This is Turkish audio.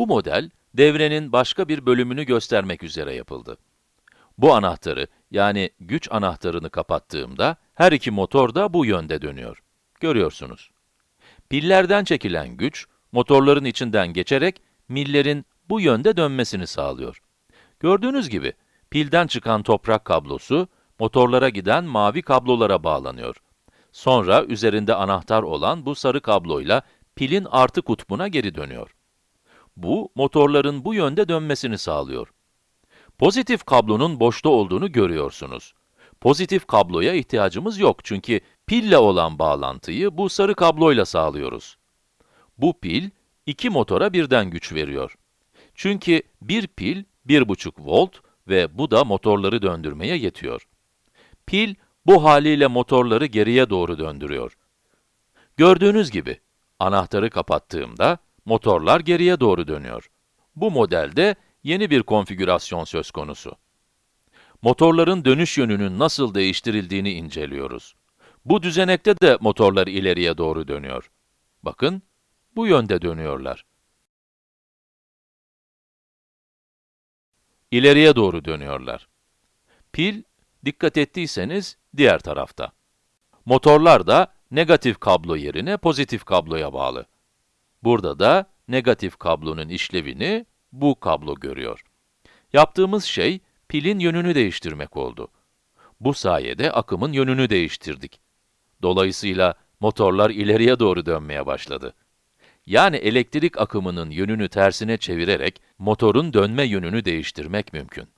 Bu model, devrenin başka bir bölümünü göstermek üzere yapıldı. Bu anahtarı, yani güç anahtarını kapattığımda, her iki motor da bu yönde dönüyor. Görüyorsunuz. Pillerden çekilen güç, motorların içinden geçerek millerin bu yönde dönmesini sağlıyor. Gördüğünüz gibi, pilden çıkan toprak kablosu, motorlara giden mavi kablolara bağlanıyor. Sonra üzerinde anahtar olan bu sarı kabloyla pilin artı kutbuna geri dönüyor. Bu, motorların bu yönde dönmesini sağlıyor. Pozitif kablonun boşta olduğunu görüyorsunuz. Pozitif kabloya ihtiyacımız yok çünkü pille olan bağlantıyı bu sarı kabloyla sağlıyoruz. Bu pil, iki motora birden güç veriyor. Çünkü bir pil 1,5 volt ve bu da motorları döndürmeye yetiyor. Pil, bu haliyle motorları geriye doğru döndürüyor. Gördüğünüz gibi, anahtarı kapattığımda, motorlar geriye doğru dönüyor. Bu modelde yeni bir konfigürasyon söz konusu. Motorların dönüş yönünün nasıl değiştirildiğini inceliyoruz. Bu düzenekte de motorlar ileriye doğru dönüyor. Bakın, bu yönde dönüyorlar. İleriye doğru dönüyorlar. Pil, dikkat ettiyseniz, diğer tarafta. Motorlar da negatif kablo yerine pozitif kabloya bağlı. Burada da negatif kablonun işlevini bu kablo görüyor. Yaptığımız şey, pilin yönünü değiştirmek oldu. Bu sayede akımın yönünü değiştirdik. Dolayısıyla motorlar ileriye doğru dönmeye başladı. Yani elektrik akımının yönünü tersine çevirerek motorun dönme yönünü değiştirmek mümkün.